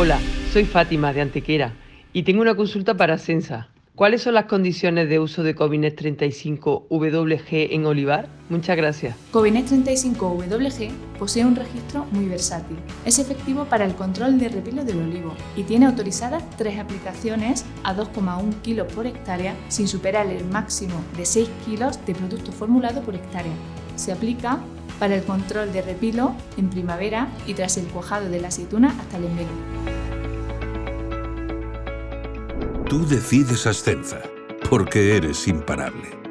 Hola, soy Fátima de Antequera y tengo una consulta para Sensa. ¿Cuáles son las condiciones de uso de Covinet 35 WG en olivar? Muchas gracias. Covinet 35 WG posee un registro muy versátil. Es efectivo para el control de repilo del olivo y tiene autorizadas tres aplicaciones a 2,1 kilos por hectárea sin superar el máximo de 6 kilos de producto formulado por hectárea. Se aplica para el control de repilo en primavera y tras el cuajado de la aceituna hasta el envelo. Tú decides Ascenza, porque eres imparable.